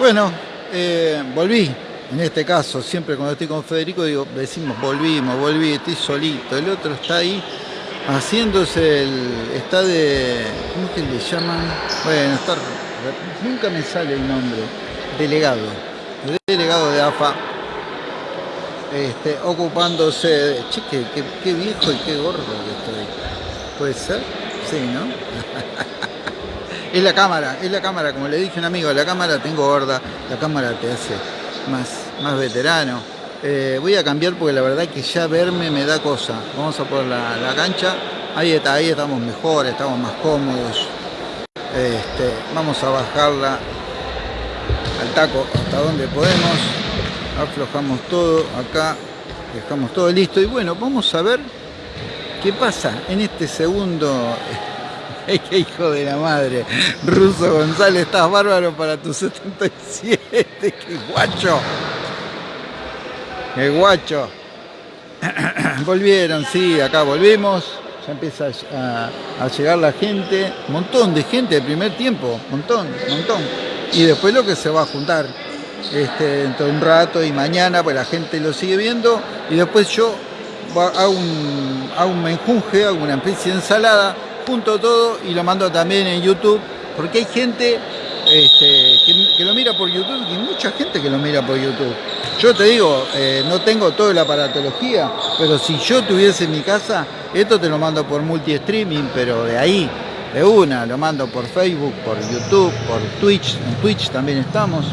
Bueno, eh, volví. En este caso, siempre cuando estoy con Federico, digo, decimos volvimos, volví, estoy solito. El otro está ahí haciéndose el. está de. ¿Cómo es que le llaman? Bueno, está. Nunca me sale el nombre. Delegado. Delegado de AFA. Este, ocupándose de. Che, qué, qué- qué viejo y qué gordo que estoy. ¿Puede ser? Sí, ¿no? Es la cámara, es la cámara, como le dije a un amigo, la cámara tengo gorda, la cámara te hace más, más veterano. Eh, voy a cambiar porque la verdad que ya verme me da cosa. Vamos a poner la, la cancha, ahí está, ahí estamos mejor, estamos más cómodos. Este, vamos a bajarla al taco hasta donde podemos. Aflojamos todo acá, dejamos todo listo y bueno, vamos a ver qué pasa en este segundo ¡Qué hijo de la madre! Ruso González, estás bárbaro para tu 77. ¡Qué guacho! ¡Qué guacho! Volvieron, sí, acá volvimos. Ya empieza a, llegar la gente. Montón de gente de primer tiempo. Montón, montón. Y después lo que se va a juntar este, dentro de un rato y mañana, pues la gente lo sigue viendo. Y después yo hago un, hago un menjunje, hago una especie de ensalada, junto todo y lo mando también en YouTube, porque hay gente este, que, lo mira por YouTube y mucha gente que lo mira por YouTube. Yo te digo, eh, no tengo toda la aparatología, pero si yo tuviese en mi casa, esto te lo mando por multi-streaming, pero de ahí, de una, lo mando por Facebook, por YouTube, por Twitch, en Twitch también estamos.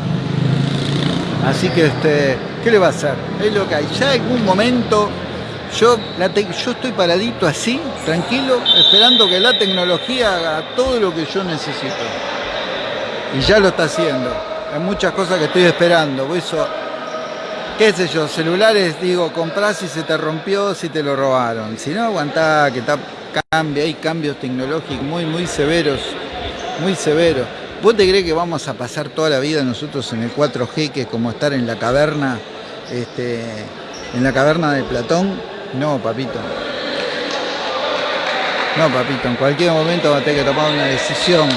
Así que, este, ¿qué le va a hacer? Es lo que hay. Ya en algún momento, yo, la yo estoy paradito así, tranquilo, esperando que la tecnología haga todo lo que yo necesito. Y ya lo está haciendo. Hay muchas cosas que estoy esperando. Por eso, qué sé yo, celulares, digo, comprás si se te rompió, si te lo robaron. Si no, aguantá, que está, hay cambios tecnológicos muy, muy severos, muy severos. ¿Vos te crees que vamos a pasar toda la vida nosotros en el 4G, que es como estar en la caverna, este, en la caverna de Platón? No, papito. No, papito, en cualquier momento va a tener que tomar una decisión.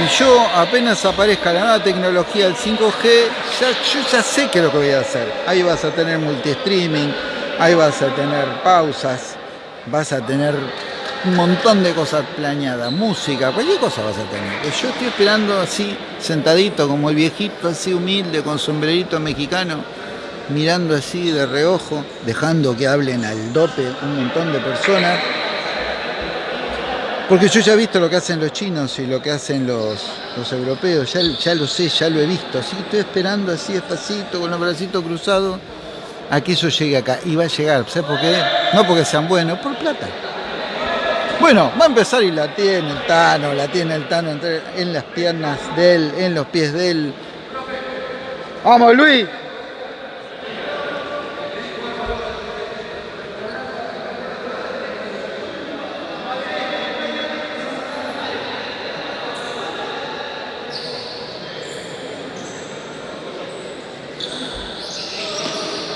Y yo apenas aparezca la nueva tecnología del 5G, ya, yo ya sé qué es lo que voy a hacer. Ahí vas a tener multi-streaming, ahí vas a tener pausas, vas a tener un montón de cosas planeadas, música, cualquier cosa vas a tener. Yo estoy esperando así, sentadito como el viejito, así humilde, con sombrerito mexicano, mirando así de reojo, dejando que hablen al dope un montón de personas. Porque yo ya he visto lo que hacen los chinos y lo que hacen los, los europeos, ya, ya lo sé, ya lo he visto, así que estoy esperando así despacito, con los bracitos cruzados, a que eso llegue acá. Y va a llegar, ¿sabes por qué? No porque sean buenos, por plata. Bueno, va a empezar y la tiene el Tano, la tiene el Tano en las piernas de él, en los pies de él. ¡Vamos, Luis!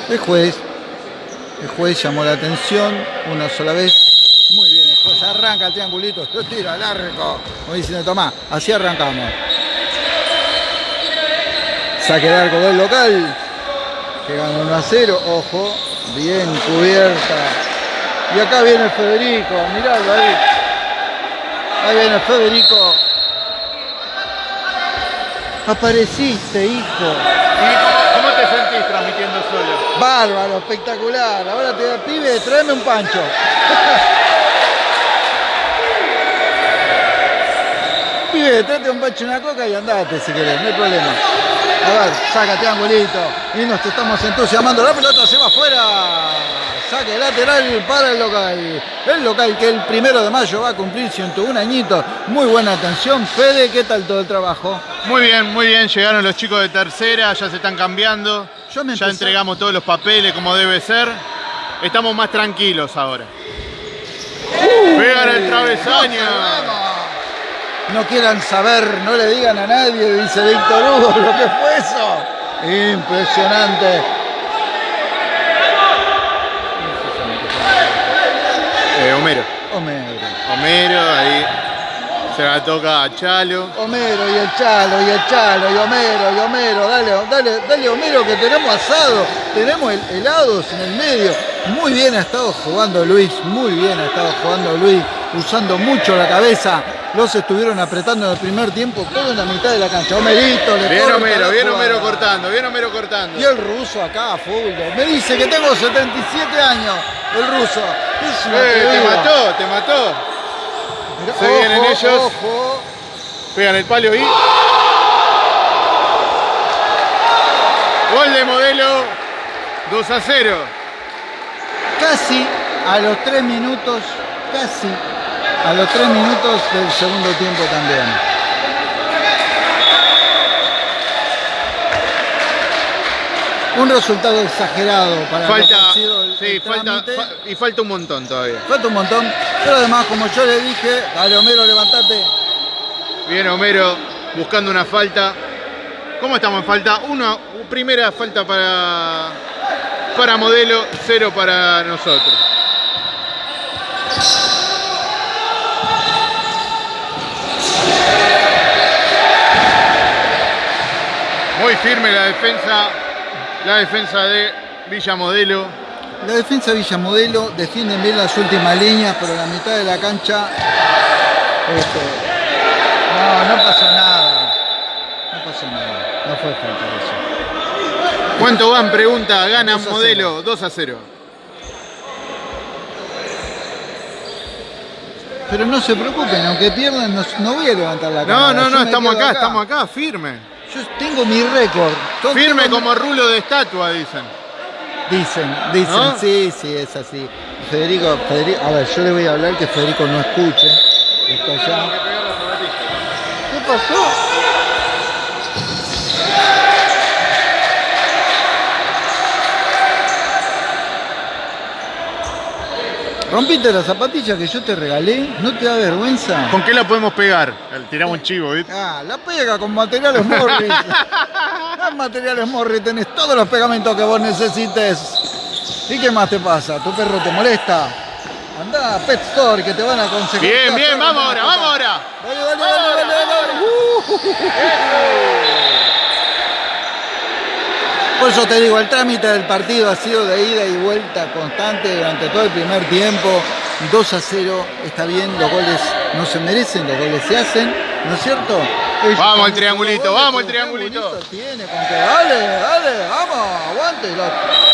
El juez, el juez llamó la atención una sola vez. Muy bien, el juez arranca el triangulito, lo tira largo. Como diciendo, tomá, así arrancamos. Saque de arco del local, que gana 1 a 0, ojo, bien cubierta. Y acá viene Federico, miralo ahí. Ahí viene Federico. Apareciste, hijo. ¿Y cómo, te sentís transmitiendo solo? Bárbaro, espectacular. Ahora te pibe, tráeme un pancho. pibe, tráete un y una coca y andate si querés, no hay problema. A ver, saca triangulito. Y nos estamos entusiasmando. La pelota se va afuera. Saque lateral para el local. El local que el primero de mayo va a cumplir 101 añitos. Muy buena atención. Fede, ¿qué tal todo el trabajo? Muy bien, muy bien. Llegaron los chicos de tercera, ya se están cambiando. Yo me ya entregamos todos los papeles como debe ser. Estamos más tranquilos ahora. Pegan el travesaño. No quieran saber, no le digan a nadie, dice Víctor Hugo, lo que fue eso. Impresionante. Eh, Homero. Homero. Homero, ahí. Se la toca a Chalo. Homero y el Chalo y el Chalo y Homero y Homero, dale, dale, dale Homero que tenemos asado, tenemos el- helados en el medio. Muy bien ha estado jugando Luis, muy bien ha estado jugando Luis, usando mucho la cabeza. Los estuvieron apretando en el primer tiempo, todo en la mitad de la cancha. Homerito, le Bien Homero, bien. Homero cortando, bien Homero cortando. Y el ruso acá, fútbol. Me dice que tengo 77 años, el ruso. Eh, te mató, te mató. Mirá, Se vienen ellos. Ojo. Pegan el palo y. Gol de modelo 2 a 0. Casi a los 3 minutos, casi a los 3 minutos del segundo tiempo también. Un resultado exagerado para lo que Falta. ha sido el- Sí, el falta. fa- y falta un montón todavía. Falta un montón, pero además, como yo le dije, dale Homero, levantate. Bien Homero buscando una falta. ¿Cómo estamos en falta? Una primera falta para, para modelo, cero para nosotros. Muy firme la defensa, la defensa de Villa Modelo. La defensa Villamodelo defiende bien las últimas líneas, pero la mitad de la cancha. este, no, no pasó nada. No pasó nada. No fue falta eso. ¿Cuánto van? Pregunta, gana 2 a modelo 2 a 0. Pero no se preocupen, aunque pierdan, no, no voy a levantar la No, cámara. no, no, me estamos acá, estamos acá, firme. Yo tengo mi récord. Firme mi- como rulo de estatua, dicen. Dicen, dicen, ¿No? sí, sí, es así. Federico, Federico, a ver, yo le voy a hablar que Federico no escuche. Está allá. ¿Qué pasó? ¿Rompiste la zapatilla que yo te regalé? ¿No te da vergüenza? ¿Con qué la podemos pegar? Tiramos un chivo, ¿viste? Ah, la pega con materiales Morris. Con materiales Morris tenés todos los pegamentos que vos necesites. ¿Y qué más te pasa? ¿Tu perro te molesta? Andá a Pet Store que te van a conseguir. Bien, bien, vamos ahora, vamos ahora. Dale, dale, dale, dale, dale. Por eso te digo, el trámite del partido ha sido de ida y vuelta constante durante todo el primer tiempo. 2 a 0, está bien, los goles no se merecen, los goles se hacen, ¿no es cierto? Ellos Vamos el triangulito, goles, vamos el triangulito. Tiene con que dale, dale, vamos, aguante, lo,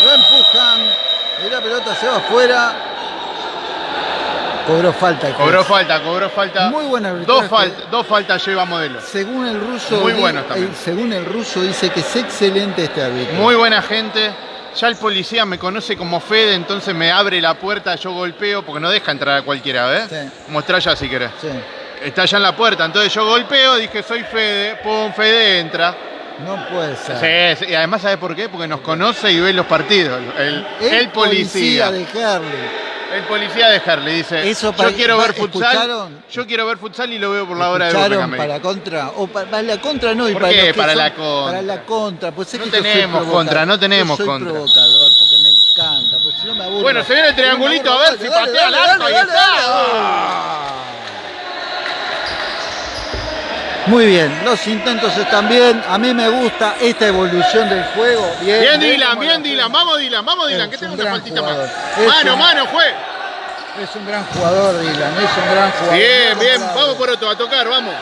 lo empujan y la pelota se va afuera. Cobró falta. el Cobró falta, cobró falta. Muy buen arbitraje. Dos, fal- dos faltas lleva modelo. Según el ruso, Muy buenos también. eh, según el ruso dice que es excelente este árbitro. Muy buena gente. Ya el policía me conoce como Fede, entonces me abre la puerta, yo golpeo, porque no deja entrar a cualquiera, ¿ves? Sí. Mostrá ya si querés. Sí, Está allá en la puerta, entonces yo golpeo, dije soy Fede, pum, Fede entra. no puede ser. Sí, sí, y además ¿sabes por qué? Porque nos conoce y ve los partidos. El, el policía. de Harley. El policía de Harley dice, Eso para- yo quiero ver futsal, yo quiero ver futsal y lo veo por la hora de ¿Escucharon Burlingame. para contra? O para, para la contra no, y ¿Por para qué para son- la contra? Para la contra, pues es No que yo soy tenemos contra, no tenemos Yo soy contra. provocador porque me encanta, pues si no me aburro. Bueno, se viene el triangulito, aburro, a ver si patea al arco, ahí está. Muy bien, los intentos están bien. A mí me gusta esta evolución del juego. Bien, Bien bien Dylan, bien la Dylan, vamos Dylan, vamos Dylan, que tengo un una faltita jugador. más. Mano, un- mano, fue. Es un gran jugador, Dylan, es un gran jugador. Bien, No bien, vamos por otro, a tocar, vamos.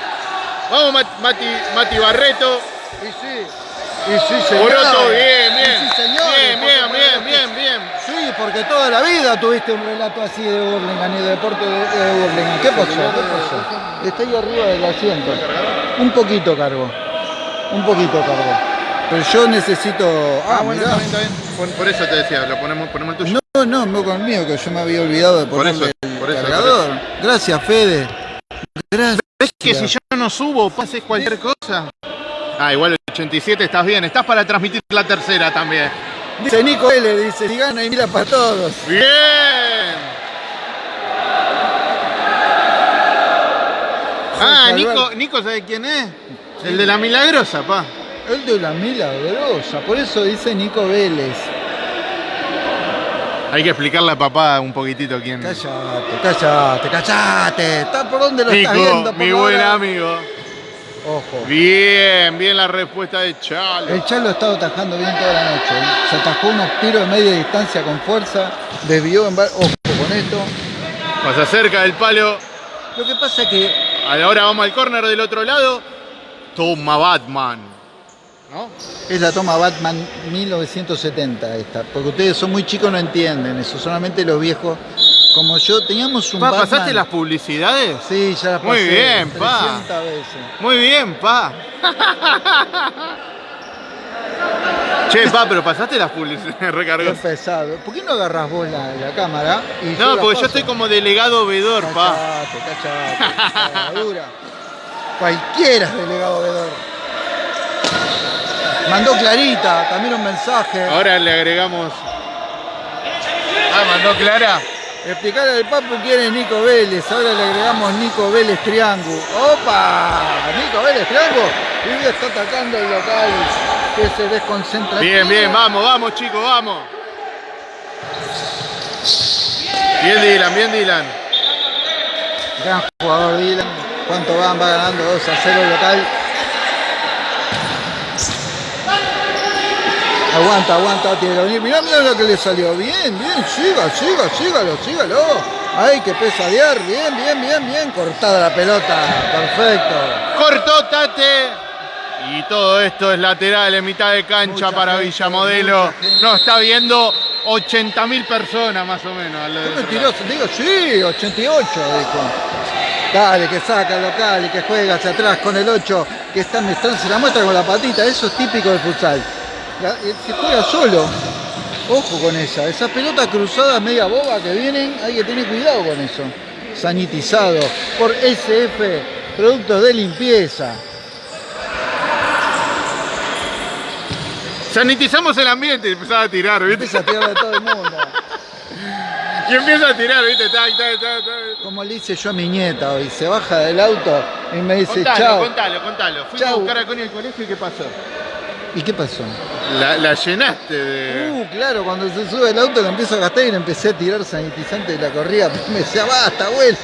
Vamos Mat- Mati, Mati Barreto. Y sí, y sí, señor. Poroto, bien, Y bien. sí, señor. Bien, bien, bien, bien, bien. Porque toda la vida tuviste un relato así de Burlingame y de deporte de, de Burlingame. ¿Qué pasó? ¿Qué pasó? Está ahí arriba del asiento. Un poquito cargo. Un poquito cargo. Pero yo necesito. Ah, bueno, mirá. está bien, está bien. Por, por eso te decía, lo ponemos, ponemos el tuyo. No, no, no con el mío, que yo me había olvidado de Por ponerle eso, el por eso, cargador. Gracias, Fede. Gracias. ¿Ves que si yo no subo, haces cualquier cosa? Ah, igual el 87 estás bien, estás para transmitir la tercera también. Dice Nico L, dice, si gana y mira para todos. Bien. Ah, Nico. Nico, ¿sabes quién es? El de la milagrosa, pa. El de la milagrosa, por eso dice Nico Vélez. Hay que explicarle a papá un poquitito quién. Cállate, cállate, cállate. ¿Está por dónde lo estás Nico, viendo? mi Por buen ahora. amigo. Ojo. Bien, bien la respuesta de Chalo. El Chalo ha estado atajando bien toda la noche. ¿eh? Se atajó unos tiros de media distancia con fuerza. Desvió en Ojo con esto. Pasa cerca del palo. Lo que pasa es que Ahora vamos al córner del otro lado. Toma Batman. ¿No? es la toma Batman 1970 esta. Porque ustedes son muy chicos no entienden eso. Solamente los viejos como yo teníamos un Pa, Batman. ¿Pasaste las publicidades? Sí, ya las pasé. Muy bien, pa. 300 veces. Muy bien, pa. che, pa, pero pasaste las publicidades, Qué recargó. pesado. ¿Por qué no agarras vos la, la cámara? Y No, porque yo estoy como delegado vedor, pa. Cachate, cachate. cagadura. Cualquiera es delegado vedor. Mandó Clarita también un mensaje. Ahora le agregamos. Ah, mandó Clara. Explicarle al Papu quién es Nico Vélez. Ahora le agregamos Nico Vélez Triángulo. ¡Opa! Nico Vélez Triángulo. Y está atacando el local que se desconcentra. Bien, bien, vamos, vamos, chicos, vamos. Bien, Dylan, bien, Dylan. Gran jugador Dylan. ¿Cuánto van? Va ganando 2 a 0 el local. Aguanta, aguanta, tiene que venir. Mirá, mirá lo que le salió. Bien, bien, siga, siga, sígalo, sígalo. Ay, que pesadear. Bien, bien, bien, bien. Cortada la pelota. Perfecto. Cortó Tate. Y todo esto es lateral en mitad de cancha Mucha para Villamodelo. No, está viendo 80.000 personas más o menos. al- ¿Qué mentiroso? Digo, sí, 88, dijo. Dale, que saca el local y que juega hacia atrás con el 8, que está mezclando, se la muestra con la patita, eso es típico del futsal. La- eh, se juega solo. Ojo con esa, esa pelota cruzada media boba que vienen, hay que tener cuidado con eso. Sanitizado por SF, productos de limpieza. Sanitizamos el ambiente y empezaba a tirar, ¿viste? Empieza a tirar de todo el mundo. Y empieza a tirar, ¿viste? Como le hice yo a mi nieta hoy, se baja del auto y me dice, Contalo, chao. contalo, contalo. Fui a buscar a Connie al colegio y ¿qué pasó? ¿Y qué pasó? La, la llenaste de. Uh, claro, cuando se sube el auto lo empiezo a gastar y le empecé a tirar sanitizante de la corrida. Me decía, basta, abuelo.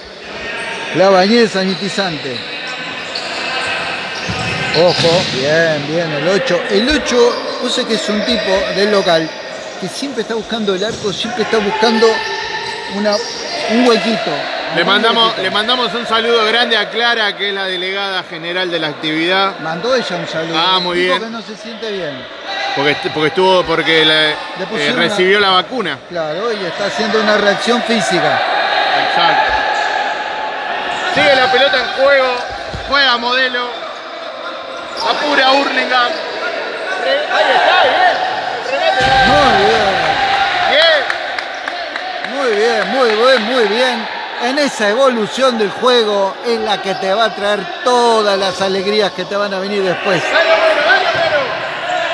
La bañé de sanitizante. Ojo, bien, bien, el 8. El 8, yo sé que es un tipo del local que siempre está buscando el arco, siempre está buscando una, un huequito. Le mandamos, le mandamos un saludo grande a Clara, que es la delegada general de la actividad. Mandó ella un saludo. Ah, muy bien. que no se siente bien. Porque, porque estuvo, porque eh, pusieron recibió la vacuna. Claro, y está haciendo una reacción física. Exacto. Sigue la pelota en juego. Juega modelo. Apura Hurlingham. Ahí está, bien. Muy bien. Bien. Muy bien, muy bien, muy bien. En esa evolución del juego es la que te va a traer todas las alegrías que te van a venir después.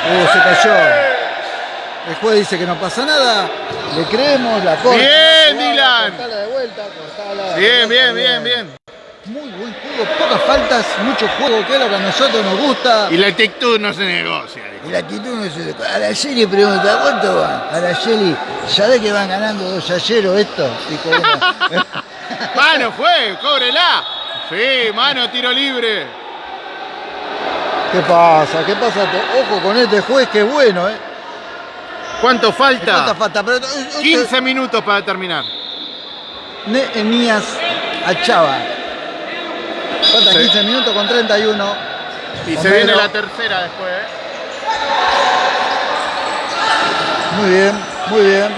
Uh, se cayó. El juez dice que no pasa nada. Le creemos, la corta. Bien, cortala. Bien, bien, bien, bien. Muy buen juego, pocas faltas, mucho juego, que es lo que a nosotros nos gusta. Y la actitud no se negocia. Y la actitud no se. A la Shelly pregunta, ¿cuánto van? A la Shelly, ¿sabés que van ganando dos ayeros esto? Dijo una. Mano, fue, cóbrela. Sí, mano, tiro libre. ¿Qué pasa? ¿Qué pasa? Ojo con este juez que es bueno, ¿eh? ¿Cuánto falta? Falta, falta, pero... este- 15 minutos para terminar. Nehemías Achava. Falta Sí. 15 minutos con 31. Y se viene la tercera después, ¿eh? Muy bien, muy bien.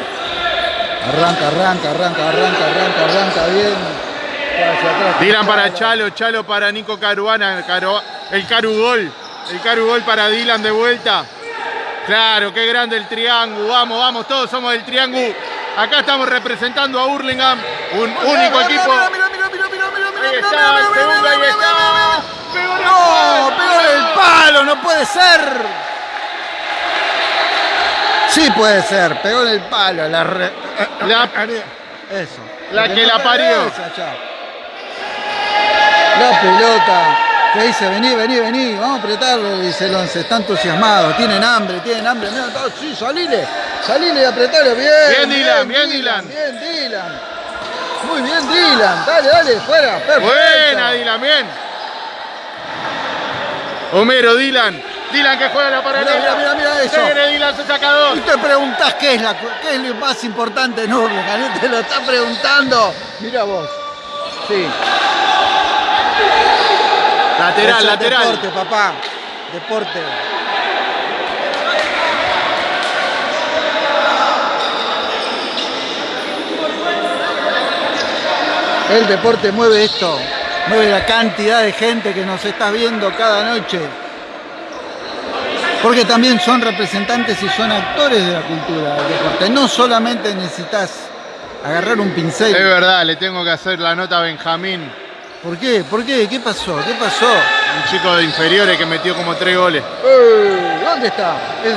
Arranca, arranca, arranca, arranca, arranca, arranca bien. Atrás. Dylan para Chalo, Chalo para Nico Caruana, Caru- el Carugol. El Carugol para Dylan de vuelta. Claro, qué grande el triángulo. Vamos, vamos, todos somos del triángulo. Acá estamos representando a Hurlingham, un único equipo. Ahí está, el segundo, ahí está. Pegó en ¡No! ¡Pegó en el palo! ¡No puede ser! Sí puede ser, pegó en el palo. La re- La- Eso. La que la parió. Esa. La pelota Que dice, vení, vení, vení, vamos a apretarlo, dice el once, está entusiasmado, tienen hambre, tienen hambre, mira, sí, salile, salile y apretalo, bien. Bien, Dylan, bien, Dylan. Bien, Dylan. Muy bien, Dylan, dale, dale, fuera, perfecto. Buena, Dylan, bien. Homero, Dylan. Dylan que juega la paralela. mira, mira, mira eso. Viene Dylan, se saca dos. Y te preguntás qué es, la, qué es lo más importante Hurlingham, y te lo está preguntando. Mira vos. Sí. Lateral, es lateral. Deporte, papá. Deporte. El deporte mueve esto, mueve la cantidad de gente que nos está viendo cada noche. Porque también son representantes y son actores de la cultura del deporte. No solamente necesitas agarrar un pincel. Es verdad, le tengo que hacer la nota a Benjamín, ¿Por qué? ¿Por qué? ¿Qué pasó? ¿Qué pasó? un chico de inferiores que metió como tres goles. Eh, ¿Dónde está? Es,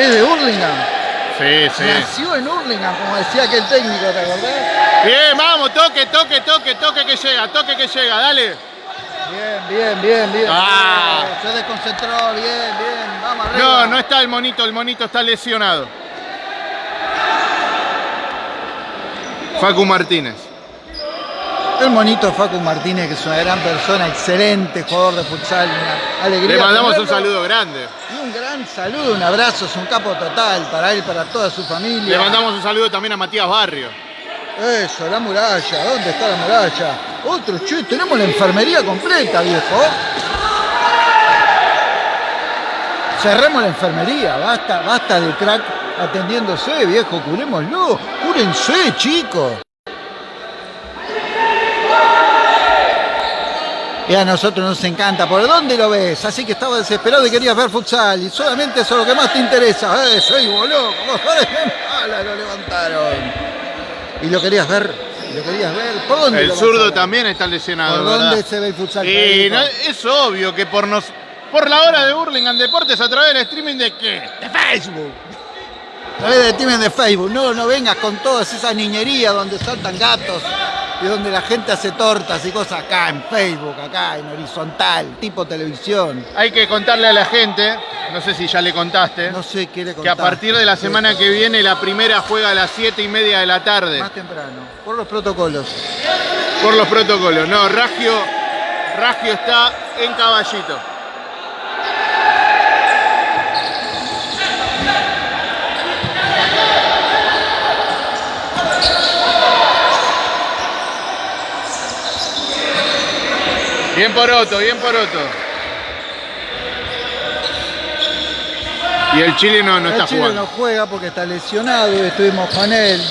es de Hurlingham. Sí, sí. Nació en Hurlingham, como decía aquel técnico, ¿te acordás? Bien, vamos, toque, toque, toque, toque que llega, toque que llega, dale. Bien, bien, bien, bien. Ah. Se desconcentró, bien, bien. Vamos arriba. No, no está el monito, el monito está lesionado. Facu Martínez. El monito Facu Martínez, que es una gran persona, excelente jugador de futsal, una alegría. Le mandamos un saludo grande. Y un gran saludo, un abrazo, es un capo total para él, para toda su familia. Le mandamos un saludo también a Matías Barrio. Eso, la muralla, ¿dónde está la muralla? Otro, che, tenemos la enfermería completa, viejo. Cerremos la enfermería, basta, basta de crack atendiéndose, viejo, curémoslo, cúrense, chicos. Y a nosotros nos encanta. ¿Por dónde lo ves? Así que estaba desesperado y querías ver futsal. Y solamente eso es lo que más te interesa. ¡Eh, soy boludo! ¡Mala, lo levantaron! Y lo querías ver. Lo querías ver. ¿Por dónde El zurdo también está ¿Por lesionado, dónde ¿verdad? se ve el futsal? Y Federico? no- es obvio que por nos por la hora de Burlingame Deportes a través del streaming de qué? De Facebook. A través del team de Facebook. No, no vengas con todas esas niñerías donde saltan gatos y donde la gente hace tortas y cosas acá en Facebook, acá en horizontal, tipo televisión. Hay que contarle a la gente, no sé si ya le contaste, No sé qué le que a partir de la semana que viene la primera juega a las 7 y media de la tarde. Más temprano, por los protocolos. Por los protocolos. No, Ragio, Ragio está en caballito. Bien por Otto, bien por Otto. Y el chileno no el está Chile jugando. no juega porque está lesionado y estuvimos con él.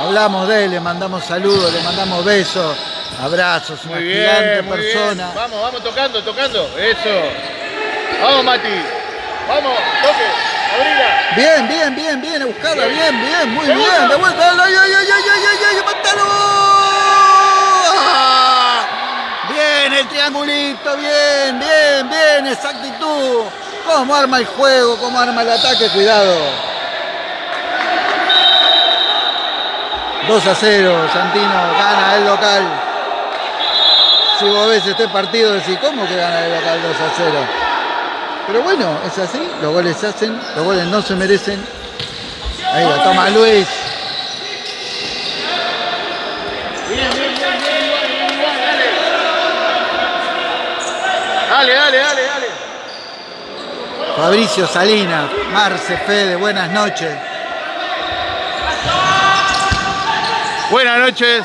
Hablamos de él, le mandamos saludos, le mandamos besos, abrazos, una Muy gigante bien, muy persona. bien. Vamos, vamos tocando, tocando. Eso. Vamos, Mati. Vamos, toque. Abrila. Bien, bien, bien, bien, a buscarla, bien, bien, muy bien, de vuelta, ay, ay, ay, ay, ay, ay, ay, mátalo. ¡Ah! Bien, el triangulito, bien, bien, bien, esa actitud. Cómo arma el juego, cómo arma el ataque, cuidado. 2 a 0, Santino gana el local. Si vos ves este partido, decís, ¿cómo que gana el local 2 a 0? Pero bueno, es así, los goles se hacen, los goles no se merecen. Ahí la toma Luis. Bien, bien, bien, bien, igual, bien, igual, dale. Dale, dale, dale. Fabricio Salinas, Marce Fede, buenas noches. Buenas noches.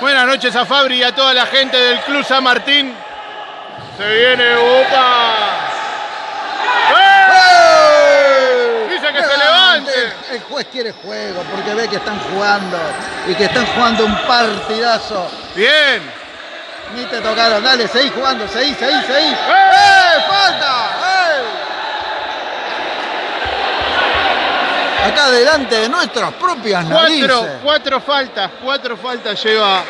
Buenas noches a Fabri y a toda la gente del Club San Martín. Se viene Upa. Dice que se levante. El juez quiere juego porque ve que están jugando y que están jugando un partidazo. Bien. Ni te tocaron, dale, seguí jugando, seguí, seguí, seguí. ¡Eh! ¡Eh! ¡Falta! ¡Eh! Acá delante de nuestras propias narices. Cuatro, cuatro faltas, cuatro faltas lleva,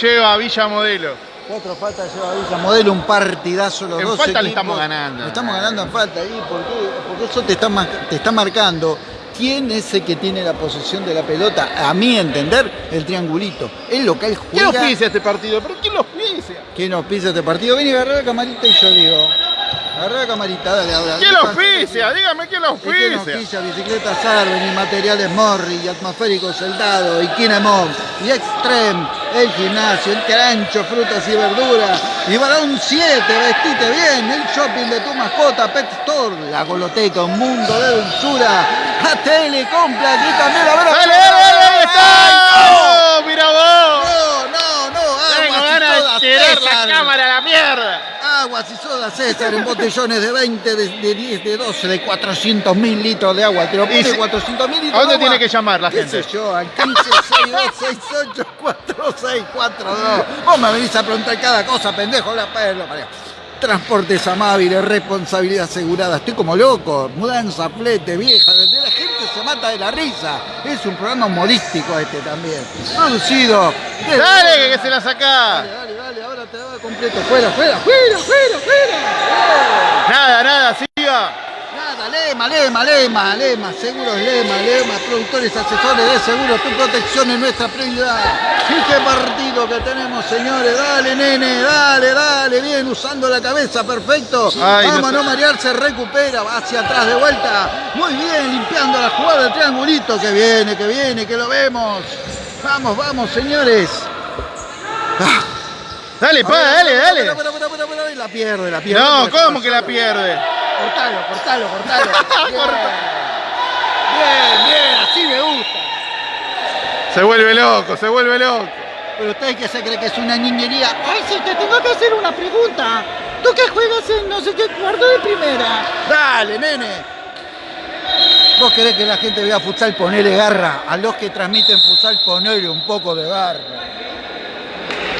lleva Villa Modelo. Cuatro faltas lleva Villa Modelo, un partidazo los En dos falta le estamos ganando. Le estamos ganando en falta ahí, ¿por qué? Porque eso te está, te está marcando quién es el que tiene la posesión de la pelota. A mi entender, el triangulito. El local ¿Quién juega. auspicia este partido? ¿Pero quién lo auspicia? ¿Quién auspicia este partido? Ven y agarra la camarita y yo digo. Agarra la camarita, dale ahora. ¿Quién lo auspicia? Dígame quién lo ¿Y quién auspicia. auspicia? Bicicletas Arben y materiales Morri y atmosféricos Soldado y Kinemov y Extreme, el gimnasio, el carancho, frutas y verduras y Barón 7, vestite bien, el shopping de tu mascota, Pet Store, la goloteca, un mundo de dulzura, a Telecompra, aquí también la verdad. ¡Dale, dale, dale! ¡Ahí está! ¡Oh, ¡Mira vos! No, no, no, Tengo ganas de tirar la cámara a la mierda. Aguas y soda César en botellones de 20, de, de 10, de 12, de 400 mil litros de agua. Te lo pone si- 400 mil litros ¿A dónde de agua. tiene que llamar la ¿Qué gente? sé yo? Al 15 62 68 4642. Vos me venís a preguntar cada cosa, pendejo, la perla. Transportes amables, responsabilidad asegurada. Estoy como loco. Mudanza, flete, vieja. La gente se mata de la risa. Es un programa humorístico este también. Producido. desde- Dale, que se la saca. Dale, dale, dale, ahora te va completo. Fuera, fuera, fuera, fuera, fuera. Nada, nada, siga. Lema, Lema, Lema, Lema, seguros Lema, Lema, productores, asesores de seguros, tu protección es nuestra prioridad. Y qué partido que tenemos, señores, dale, nene, dale, dale, bien, usando la cabeza, perfecto. Ay, Vamos a no no marearse, recupera, va hacia atrás de vuelta. Muy bien, limpiando la jugada del triangulito, que viene, que viene, que lo vemos. Vamos, vamos, señores. Ah, Dale, pa, dale, dale. La pierde, la pierde. No, ¿cómo que la pierde? Cortalo, cortalo, cortalo. Bien, bien, bien, así me gusta. Se vuelve loco, se vuelve loco. Pero usted que se cree que es una niñería. Ay, si te tengo que hacer una pregunta. ¿Tú que juegas en no sé qué cuarto de primera? Dale, nene. ¿Vos querés que la gente vea futsal? Ponele garra. A los que transmiten futsal, ponele un poco de garra.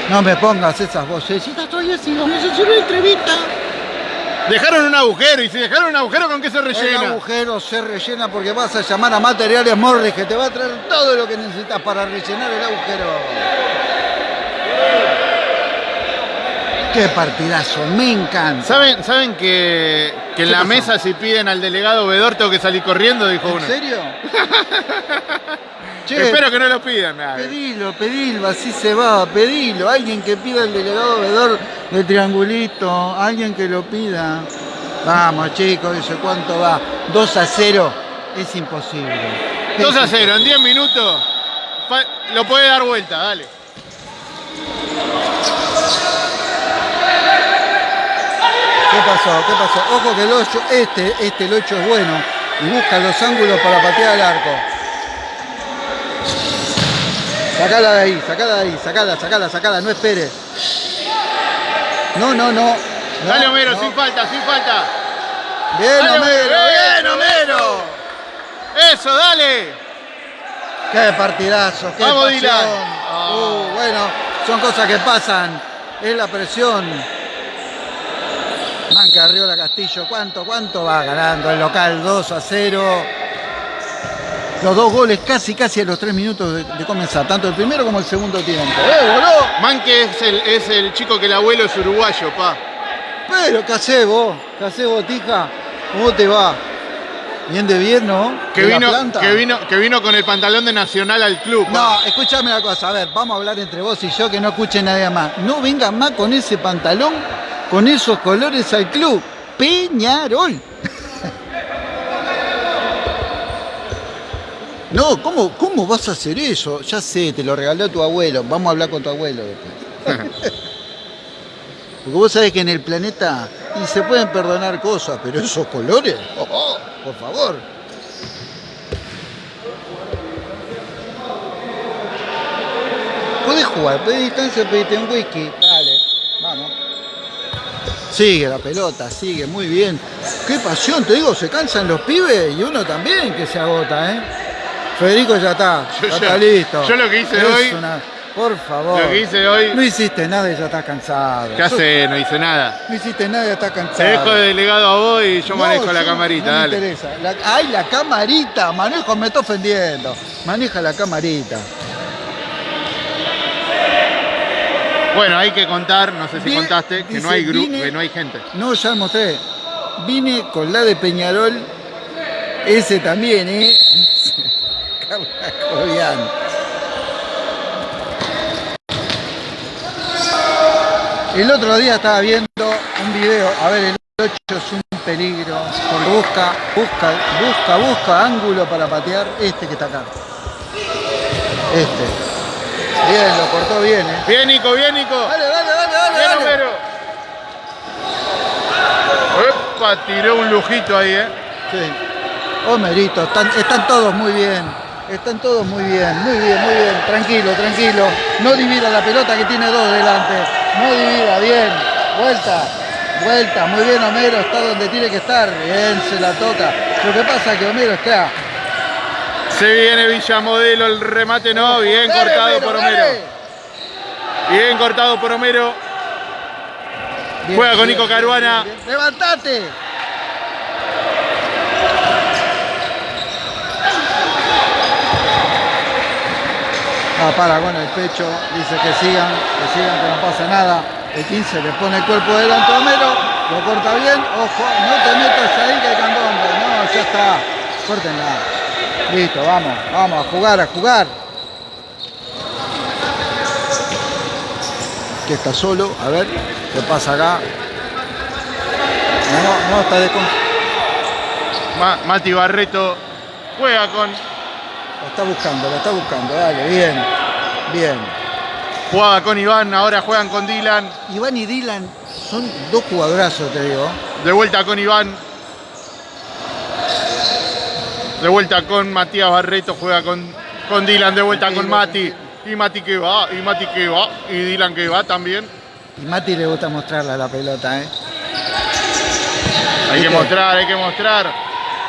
No me pongas esas vocecitas, estoy vamos a hacer una entrevista. Dejaron un agujero y si dejaron un agujero, ¿con qué se El rellena? agujero se rellena porque vas a llamar a Materiales Morris que te va a traer todo lo que necesitas para rellenar el agujero. Qué partidazo, me encanta. ¿Saben, ¿Saben que, que en ¿Qué la pasó? mesa si piden al delegado Vedor tengo que salir corriendo? Dijo ¿En uno. serio? che, Espero que no lo pidan. nada. pedilo, pedilo, así se va, pedilo. Alguien que pida el delegado vedor del triangulito, alguien que lo pida. Vamos chicos, dice cuánto va. 2 a 0 es imposible. 2 a Es 0, en 10 minutos lo puede dar vuelta, dale. ¿Qué pasó? ¿Qué pasó? Ojo que el 8, este, este el 8 es bueno y busca los ángulos para patear al arco. Sacala de ahí, sacala de ahí, sacala, sacala, sacala, no esperes. No, no, no. No, dale Homero, no. sin falta, sin falta. Bien, Dale, Homero, bien, eso, Homero. Eso, dale. Qué partidazo, qué Vamos, pasión. Dylan. Uh, bueno, son cosas que pasan. Es la presión. Manca Arriola Castillo, ¿cuánto, cuánto va ganando el local? 2 a 0. Los dos goles casi, casi a los 3 minutos de, de comenzar, tanto el primero como el segundo tiempo. ¡Eh, boludo! Manque es el, es el chico que el abuelo es uruguayo, pa. Pero, ¿qué hacés vos? ¿Qué hacés vos, tija? ¿Cómo te va? Bien de bien, ¿no? Que ¿De la vino, que, vino, que vino con el pantalón de Nacional al club. pa. No, escúchame una cosa, a ver, vamos a hablar entre vos y yo que no escuche nadie más. No vengan más con ese pantalón, con esos colores al club. Peñarol. No, ¿cómo, ¿cómo vas a hacer eso? Ya sé, te lo regaló tu abuelo. Vamos a hablar con tu abuelo después. Porque vos sabés que en el planeta y se pueden perdonar cosas, pero esos colores, oh, oh, por favor. Podés jugar, pedí distancia, pediste un whisky. Dale, vamos. Sigue la pelota, sigue, muy bien. Qué pasión, te digo, se cansan los pibes y uno también que se agota, ¿eh? Federico ya está, Yo- ya yo- está listo. yo lo que hice Es hoy- una- Por favor. Lo que hice hoy, No hiciste nada y ya estás cansado. ¿qué hace? No hice nada. No hiciste nada y ya estás cansado. Te dejo de delegado a vos y yo No, manejo la camarita, no me dale. interesa. La- ay, la camarita, manejo, me está ofendiendo. Maneja la camarita. Bueno, hay que contar, no sé si Bien, contaste, que no hay grupo, vine- que no hay gente. No, ya mostré. Vine con la de Peñarol. Ese también, ¿eh? Carla Cobian. El otro día estaba viendo un video, a ver, el 8 es un peligro, porque busca, busca, busca, busca ángulo para patear este que está acá. Este. Bien, lo cortó bien, eh. Bien, Nico, bien, Nico. Dale, dale, dale, dale, Bien, dale. Homero. Epa, tiró un lujito ahí, ¿eh? Sí. Homerito, están, están todos muy bien. Están todos muy bien, muy bien, muy bien. Tranquilo, tranquilo. No divida la pelota que tiene dos delante. No divida, bien. Vuelta, vuelta. Muy bien Homero, está donde tiene que estar. Bien, se la toca. Lo que pasa es que Homero está. Se viene Villamodelo, el remate no, bien Dale, cortado por Homero. dale. Bien cortado por Homero. Bien, Juega con Nico Caruana. bien. ¡Levantate! Ah, para con el pecho, dice que sigan, que sigan, que no pasa nada. El 15 le pone el cuerpo delante a Homero, lo corta bien, ojo, no te metas ahí que hay candombe, no, ya está, córtenla. Listo, vamos, vamos a jugar, a jugar. Que está solo, a ver, ¿qué pasa acá? No, no, está de Mati Barreto juega con. Lo está buscando, lo está buscando, dale, bien, bien. Jugaba con Iván, ahora juegan con Dylan. Iván y Dylan son dos jugadorazos, te digo. De vuelta con Iván. De vuelta con Matías Barreto, juega con, con Dylan, de vuelta con Mati. Y Mati que va, y Mati que va, y Dylan que va también. Y Mati le gusta mostrarla la pelota, ¿eh? Hay que ¿Viste? mostrar, hay que mostrar.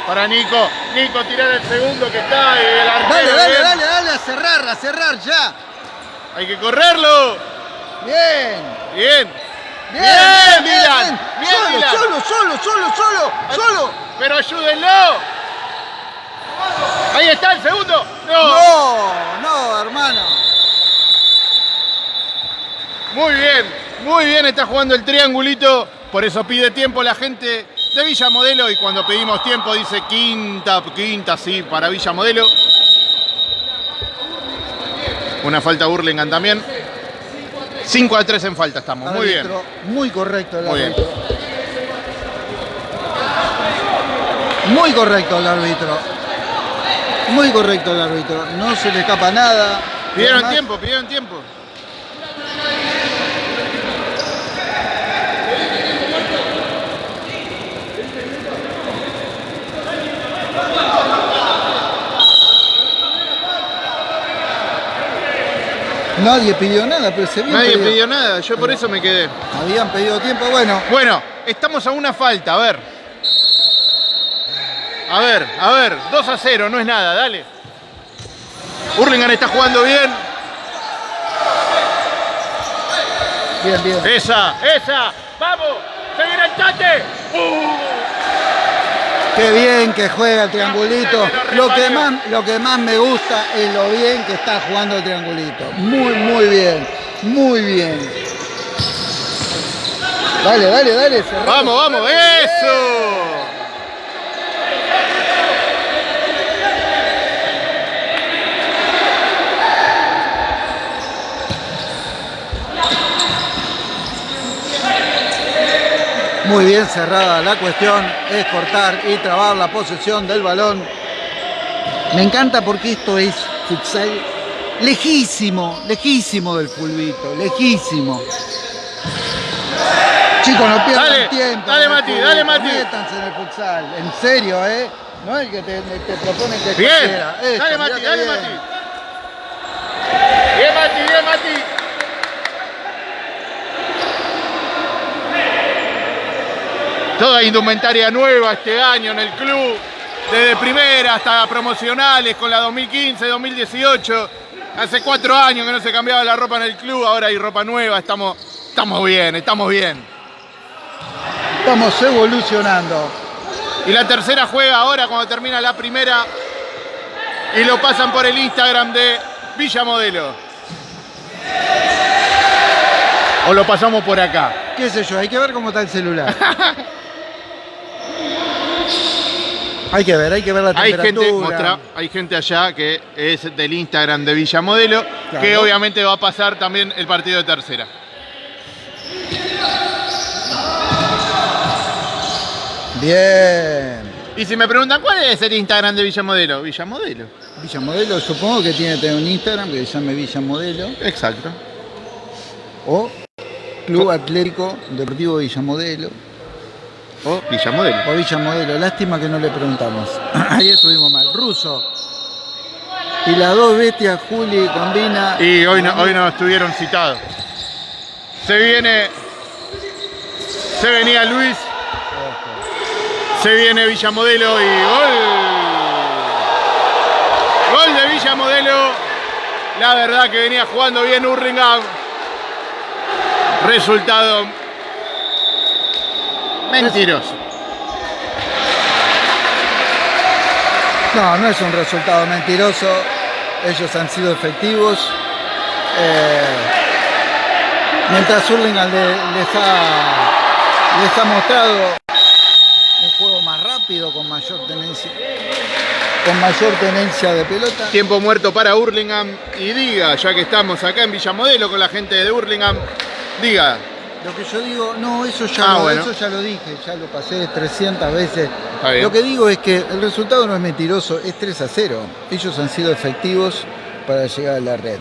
Para Nico, Nico tirar el segundo que está y el arquero. Dale, dale, bien. dale, dale, a cerrar, a cerrar ya. Hay que correrlo. Bien, Bien. bien, Bien, Dylan, bien, solo, solo, solo, solo, solo, solo. Pero ayúdenlo. Ahí está el segundo. No. No, no, hermano. Muy bien, muy bien está jugando el triangulito. Por eso pide tiempo la gente de Villa Modelo. Y cuando pedimos tiempo dice quinta, quinta, sí, para Villa Modelo. Una falta Burlingame también. 5 a 3 en falta estamos. Muy bien. Muy correcto el Muy bien. árbitro. Muy correcto el árbitro. Muy correcto el árbitro. No se le escapa nada. Pidieron Además, tiempo, pidieron tiempo. Nadie pidió nada, pero se Nadie pedido- pidió nada, yo por eso me quedé. Habían pedido tiempo, bueno. Bueno, estamos a una falta, a ver. A ver, a ver, 2 a 0, no es nada, dale. Hurlingham está jugando bien. Bien, bien. Esa, esa, vamos, se viene el tate. ¡Uh! Qué bien que juega el triangulito. Lo que, más, lo que más me gusta es lo bien que está jugando el triangulito. Muy, muy bien. Muy bien. Dale, dale, dale. Vamos, vamos, eso. Muy bien cerrada la cuestión. Es cortar y trabar la posesión del balón. Me encanta porque esto es futsal lejísimo, lejísimo del fulbito, lejísimo. Chicos, no pierdan Dale, tiempo. dale, en el Mati, dale, Mati. Métanse en el futsal, en serio, ¿eh? No el que te, te proponen que Bien. Esto, dale Mati, dale bien. Mati. Bien Mati, bien Mati. Toda indumentaria nueva este año en el club, desde primera hasta promocionales con la 2015, 2018. Hace cuatro años que no se cambiaba la ropa en el club, ahora hay ropa nueva, estamos, estamos bien, estamos bien. Estamos evolucionando. Y la tercera juega ahora cuando termina la primera y lo pasan por el Instagram de Villa Modelo. O lo pasamos por acá. ¿Qué sé yo? Hay que ver cómo está el celular. hay que ver, hay que ver la Hay temperatura. gente, hay gente allá que es del Instagram de Villa Modelo, que obviamente va a pasar también el partido de tercera. Bien. Y si me preguntan cuál es el Instagram de Villamodelo, Villamodelo. Villamodelo, supongo que tiene que tener un Instagram que se llame Villamodelo. Exacto. O Club Atlético Deportivo Villamodelo. O Villamodelo. O Villamodelo. Lástima que no le preguntamos. Ahí estuvimos mal. Ruso. Y las dos bestias, Juli, combina. Y hoy no, hoy no estuvieron citados. Se viene. Se venía Luis. Se viene Villamodelo y gol. Gol de Villamodelo. La verdad que venía jugando bien Urringam. Resultado mentiroso. No, no es un resultado mentiroso. Ellos han sido efectivos. Eh, mientras Hurlingham le- les, ha, les ha mostrado un juego más rápido, con mayor tenencia, con mayor tenencia de pelota. Tiempo muerto para Hurlingham. Y diga, ya que estamos acá en Villamodelo con la gente de Hurlingham, diga, Lo que yo digo, no, eso ya, Ah, lo, bueno. eso ya lo dije, ya lo pasé 300 veces. Lo que digo es que el resultado no es mentiroso, es 3 a 0. Ellos han sido efectivos para llegar a la red.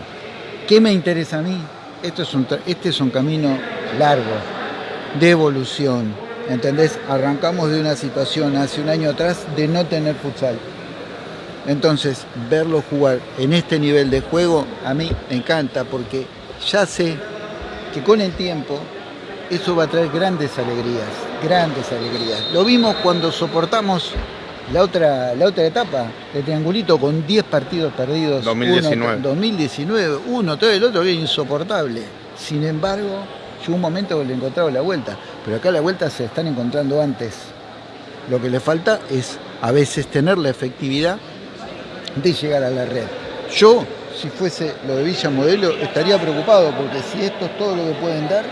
¿Qué me interesa a mí? Esto es un, este es un camino largo, de evolución. ¿Entendés? Arrancamos de una situación hace un año atrás de no tener futsal. Entonces, verlo jugar en este nivel de juego a mí me encanta porque ya sé que con el tiempo eso va a traer grandes alegrías, grandes alegrías. Lo vimos cuando soportamos la otra, la otra etapa de Triangulito con 10 partidos perdidos. 2019. Uno, 2019, uno, todo el otro era insoportable. Sin embargo, llegó un momento que le encontraba la vuelta. Pero acá la vuelta se están encontrando antes. Lo que le falta es a veces tener la efectividad de llegar a la red. Yo, si fuese lo de Villa Modelo, estaría preocupado porque si esto es todo lo que pueden dar,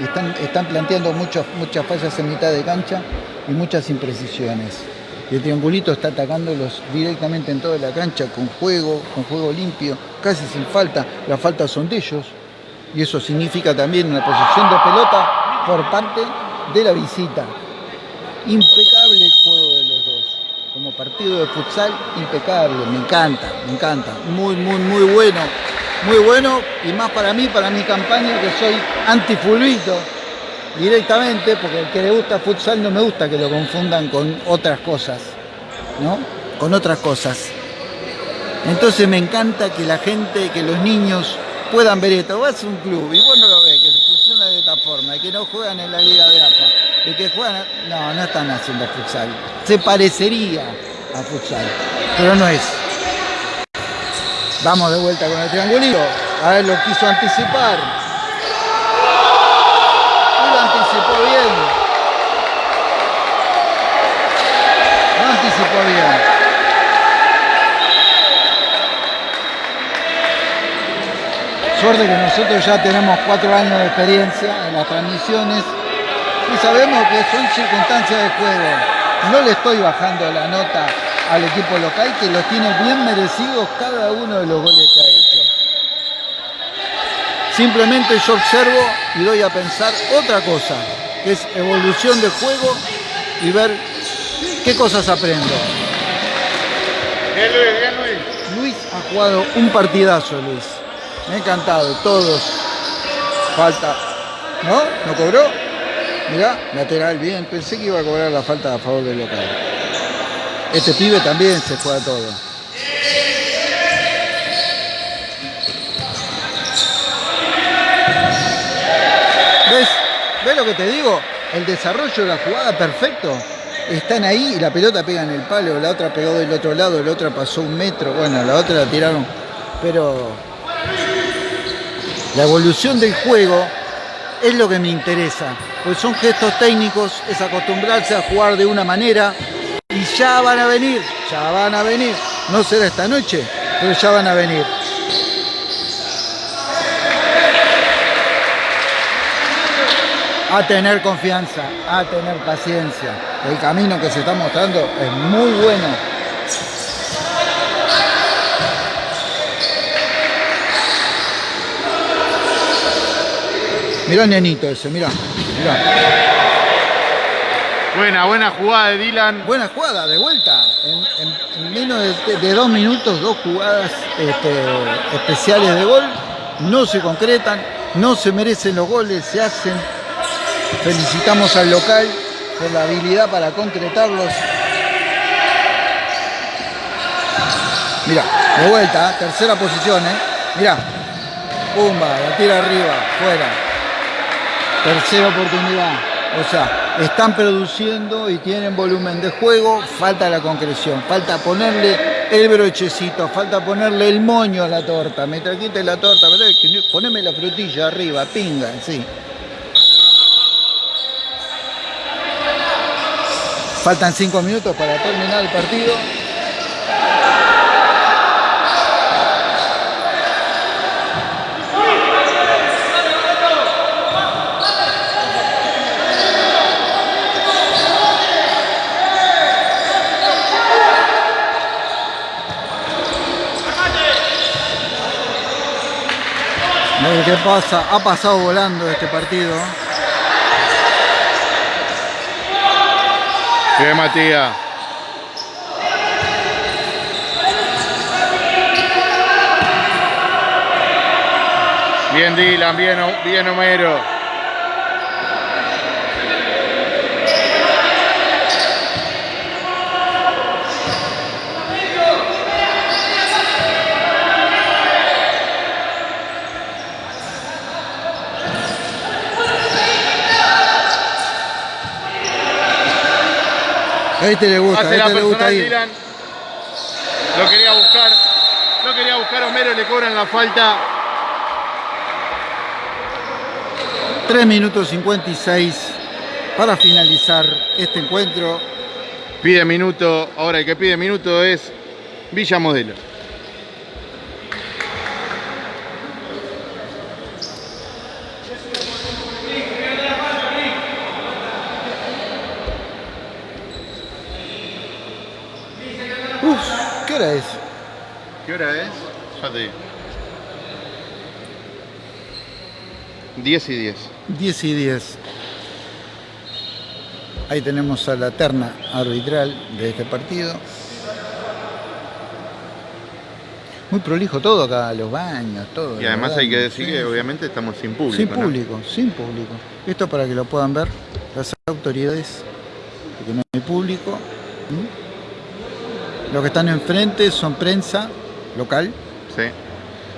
están, están planteando muchas, muchas fallas en mitad de cancha y muchas imprecisiones. El triangulito está atacándolos directamente en toda la cancha, con juego, con juego limpio, casi sin falta. Las faltas son de ellos. Y eso significa también una posición de pelota por parte de la visita. Impecable el juego de los dos. Como partido de futsal, impecable. Me encanta, me encanta. Muy, muy, muy bueno. Muy bueno. Y más para mí, para mi campaña, que soy anti-fulbito directamente, porque el que le gusta futsal no me gusta que lo confundan con otras cosas. ¿No? Con otras cosas. Entonces me encanta que la gente, que los niños puedan ver esto. Vas a un club y vos no lo ves, que funciona de esta forma, y que no juegan en la Liga de AFA, y que juegan... No, no están haciendo futsal. Se parecería a futsal, pero no es. Vamos de vuelta con el triangulito. A ver, lo quiso anticipar. Y lo anticipó bien. Lo anticipó bien. Suerte que nosotros ya tenemos cuatro años de experiencia en las transmisiones y sabemos que son circunstancias de juego. No le estoy bajando la nota al equipo local que los tiene bien merecidos cada uno de los goles que ha hecho. Simplemente yo observo y doy a pensar otra cosa, que es evolución de juego y ver qué cosas aprendo. Bien Luis, bien Luis. Luis ha jugado un partidazo, Luis. Me ha encantado, todos. Falta. ¿No? ¿No cobró? Mirá, lateral, bien. Pensé que iba a cobrar la falta a favor del local. Este pibe también se juega todo. ¿Ves? ¿Ves lo que te digo? El desarrollo de la jugada perfecto. Están ahí y la pelota pega en el palo, la otra pegó del otro lado, la otra pasó un metro, bueno, la otra la tiraron. Pero la evolución del juego es lo que me interesa. Pues son gestos técnicos, es acostumbrarse a jugar de una manera y ya van a venir, ya van a venir. No será esta noche, pero ya van a venir. A tener confianza, a tener paciencia. El camino que se está mostrando es muy bueno. Mirá el nenito ese, mirá. mirá. Buena, buena jugada de Dylan. Buena jugada, de vuelta. En, en- en menos de, de dos minutos, dos jugadas este, especiales de gol. No se concretan, no se merecen los goles, se hacen. Felicitamos al local por la habilidad para concretarlos. Mira, de vuelta, ¿eh? tercera posición, ¿eh? Mira, pumba, la tira arriba, fuera. Tercera oportunidad. O sea, están produciendo y tienen volumen de juego, falta la concreción, falta ponerle el brochecito, falta ponerle el moño a la torta. Me trajiste la torta, Poneme la frutilla arriba, pinga, sí. Faltan cinco minutos para terminar el partido. A ver qué pasa. Ha pasado volando este partido. Bien, Matías. Bien, Dylan, bien, bien Homero. Este le gusta, a Hace la este le gusta personal. Dylan. Lo quería buscar. Lo quería buscar Homero, le cobran la falta. 3 minutos 56 para finalizar este encuentro. Pide minuto. Ahora el que pide minuto es Villa Modelo. Uf, ¿qué hora es? ¿Qué hora es? Digo. 10 y 10. 10 y 10. Ahí tenemos a la terna arbitral de este partido. Muy prolijo todo acá, los baños, todo. Y además hay que decir que obviamente estamos sin público. Sin ¿no? público, sin público. Esto para que lo puedan ver las autoridades, porque no hay público. Los que están enfrente son prensa local, Sí.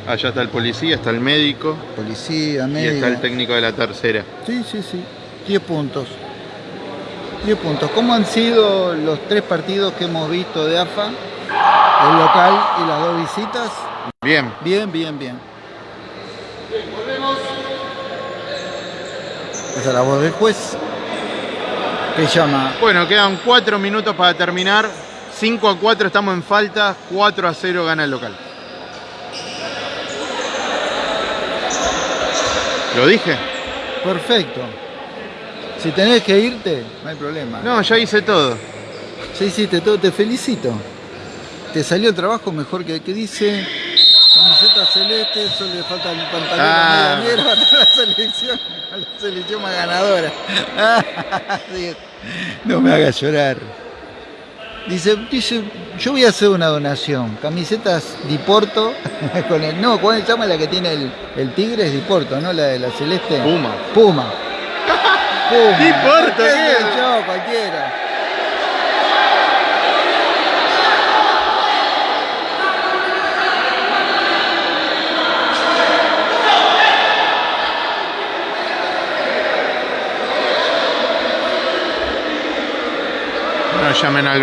Allá está el policía, está el médico policía, y médico. está el técnico de la tercera. Sí, sí, sí. 10 puntos. 10 puntos. ¿Cómo han sido los tres partidos que hemos visto de AFA? El local y las dos visitas. Bien. Bien, bien, bien. Esa es la voz del juez. Que llama. Bueno, quedan 4 minutos para terminar. 5 a 4 estamos en falta. 4 a 0 gana el local. ¿Lo dije? Perfecto. Si tenés que irte, no hay problema. No, ya hice todo. Ya hiciste todo, te felicito. Te salió el trabajo mejor que, que dice camiseta celeste, solo le falta el pantalón Ah. negro para la selección, a la selección más ganadora. Sí. No me hagas llorar. Dice, dice, yo voy a hacer una donación. Camisetas Diporto con el. No, ¿cuál se llama la que tiene el, el tigre? Es Diporto, ¿no? La de la celeste. Puma. Puma. Puma. Diporto, ¿Qué yo? Cualquiera. Llamen al.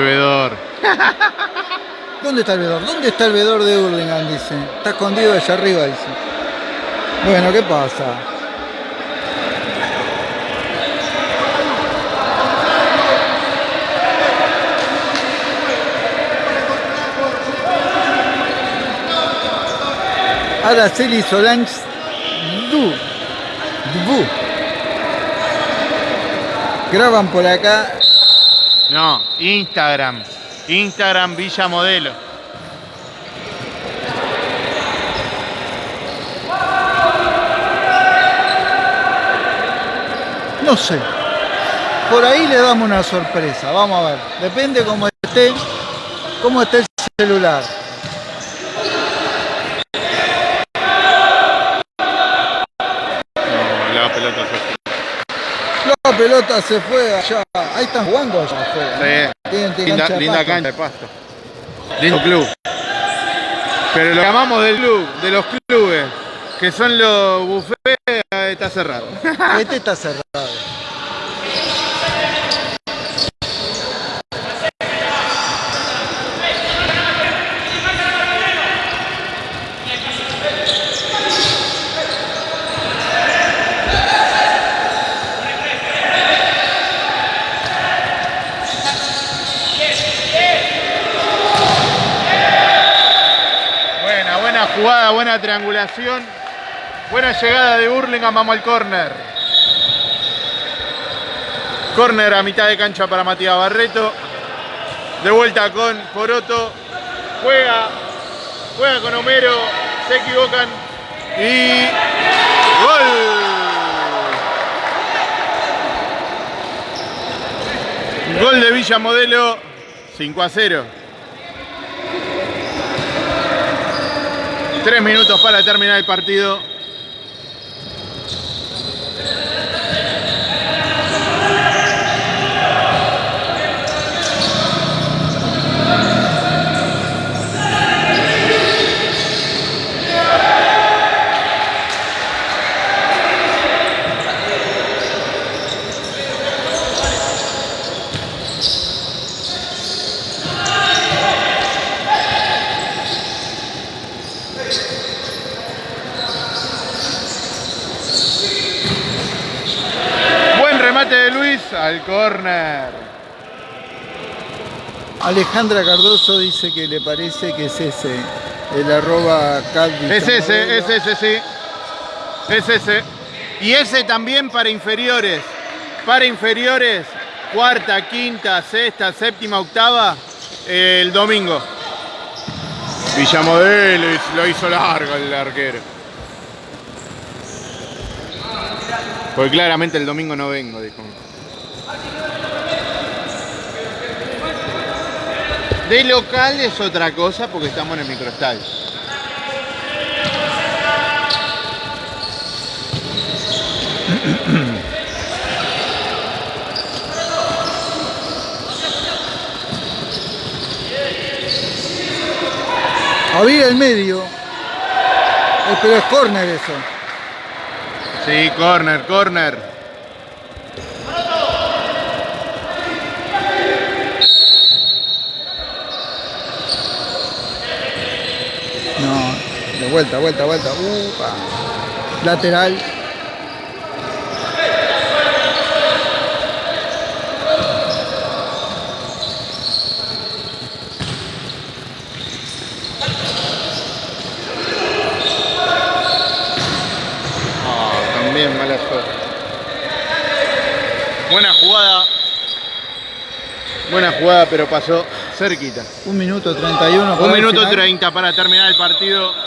¿Dónde está el vedor? ¿Dónde está el vedor de Hurlingham? Dice. Está escondido allá arriba, dice. Bueno, ¿qué pasa? Araceli Solange Du. Du. Graban por acá No, Instagram. Instagram Villa Modelo. No sé. Por ahí le damos una sorpresa. Vamos a ver. Depende cómo esté, cómo esté el celular. No, la pelota se pelota se fue allá. Ahí están jugando allá afuera. Sí. Tienen- tienen Linda, cancha de linda cancha de pasto. Lindo club. Pero lo que amamos del club, de los clubes, que son los eh, está cerrado. Este está cerrado. Buena, buena jugada, triangulación. Buena llegada de Burlingame, vamos al córner. Córner a mitad de cancha para Matías Barreto. De vuelta con Poroto. Juega, juega con Homero. Se equivocan. Y gol. Gol de Villa Modelo. 5 a 0. Tres minutos para terminar el partido. Buen remate de Luis al córner. Alejandra Cardoso dice que le parece que es ese. El arroba Es ese, es ese, sí. Es ese. Y ese también para inferiores. Para inferiores, cuarta, quinta, sexta, séptima, octava, eh, el domingo. Villamodelo lo hizo largo el arquero. Porque claramente el domingo no vengo, dijo. De local es otra cosa porque estamos en el microestadio. Había el medio. Eh, Pero es córner eso. Sí, corner, corner. Vuelta, vuelta, vuelta. Upa. Lateral. Ah, también mala suerte. Buena jugada. Buena jugada, pero pasó cerquita. Un minuto 31. para Un minuto final. 30 para terminar el partido.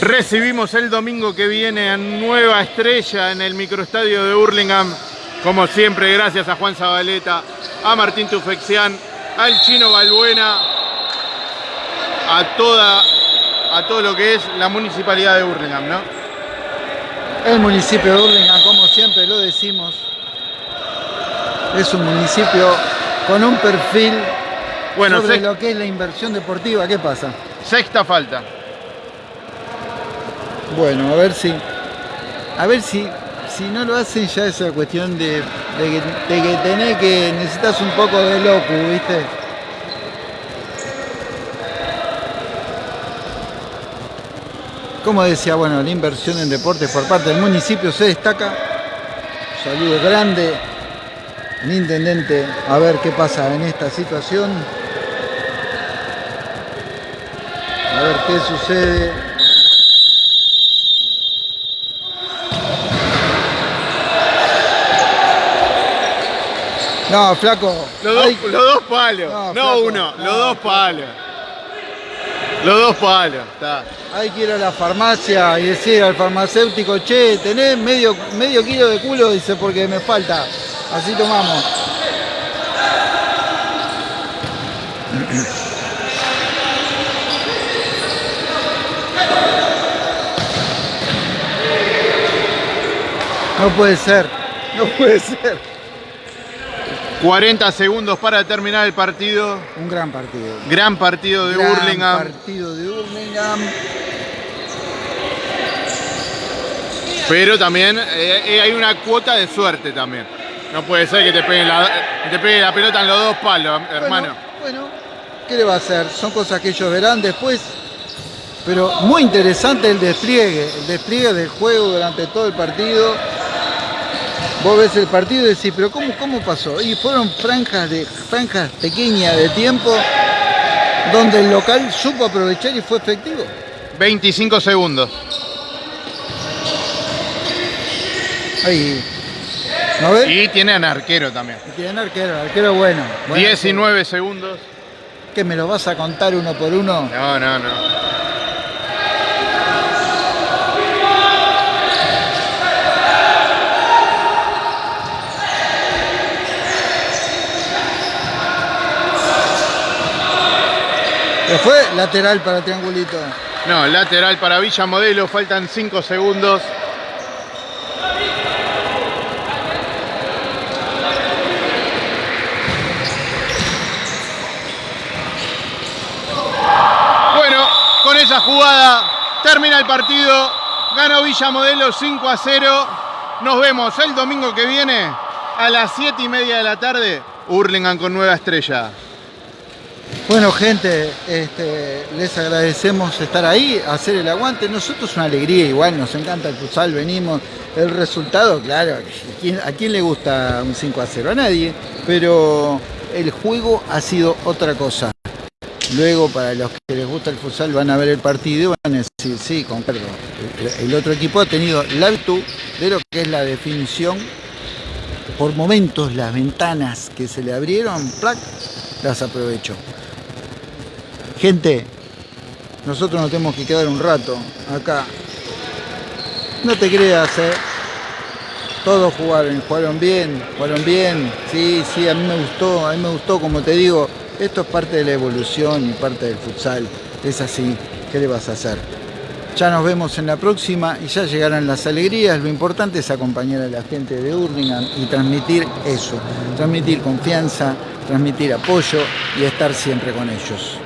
Recibimos el domingo que viene a Nueva Estrella en el microestadio de Hurlingham. Como siempre, gracias a Juan Zabaleta, a Martín Tufexián, al Chino Balbuena, a toda a todo lo que es la municipalidad de Hurlingham, ¿no? El municipio de Hurlingham, como siempre lo decimos, es un municipio con un perfil Bueno, sobre lo que es la inversión deportiva. ¿Qué pasa? sexta falta. Bueno, a ver si. A ver si. Si no lo hacen ya esa cuestión de, de que, de que tenés que. necesitas un poco de loco, ¿viste? Como decía, bueno, la inversión en deportes por parte del municipio se destaca. Saludo grande al intendente a ver qué pasa en esta situación. Qué sucede. No, flaco. Los dos, los dos palos, No, uno, no, los dos palos. Los dos palos, está. Hay que ir a la farmacia y decir al farmacéutico, che, tenés medio, medio kilo de culo, dice, porque me falta. Así tomamos. No puede ser, no puede ser. 40 segundos para terminar el partido. Un gran partido. Gran partido de Gran Hurlingham. partido de Hurlingham. Pero también eh, eh, hay una cuota de suerte también. No puede ser que te pegue la, te pegue la pelota en los dos palos, hermano. Bueno, bueno, ¿qué le va a hacer? Son cosas que ellos verán después. Pero muy interesante el despliegue, el despliegue del juego durante todo el partido. Vos ves el partido y decís, pero ¿cómo, cómo pasó? Y fueron franjas, de, franjas pequeñas de tiempo donde el local supo aprovechar y fue efectivo. 25 segundos. Ahí. ¿No ves? Y tienen arquero también. Y tienen arquero, arquero bueno. bueno 19 segundos. ¿Qué me lo vas a contar uno por uno? No, no, no. ¿Qué fue? Lateral para Triangulito. No, lateral para Villa Modelo, faltan 5 segundos. Bueno, con esa jugada termina el partido. Ganó Villa Modelo 5 a 0. Nos vemos el domingo que viene a las 7 y media de la tarde. Hurlingham con nueva estrella. Bueno, gente, este, les agradecemos estar ahí, hacer el aguante. Nosotros es una alegría, igual nos encanta el futsal, venimos. El resultado, claro, ¿a quién, le gusta un 5 a 0? A nadie, pero el juego ha sido otra cosa. Luego, para los que les gusta el futsal, van a ver el partido y van a decir, sí, concuerdo. El, el otro equipo ha tenido la virtud de lo que es la definición. Por momentos, las ventanas que se le abrieron. Las aprovechó. Gente, nosotros nos tenemos que quedar un rato acá. No te creas, ¿eh? Todos jugaron, jugaron bien, jugaron bien. Sí, sí, a mí me gustó, a mí me gustó, como te digo, esto es parte de la evolución y parte del futsal. Es así, ¿qué le vas a hacer? Ya nos vemos en la próxima y ya llegarán las alegrías. Lo importante es acompañar a la gente de Hurlingham y transmitir eso, transmitir confianza, transmitir apoyo y estar siempre con ellos.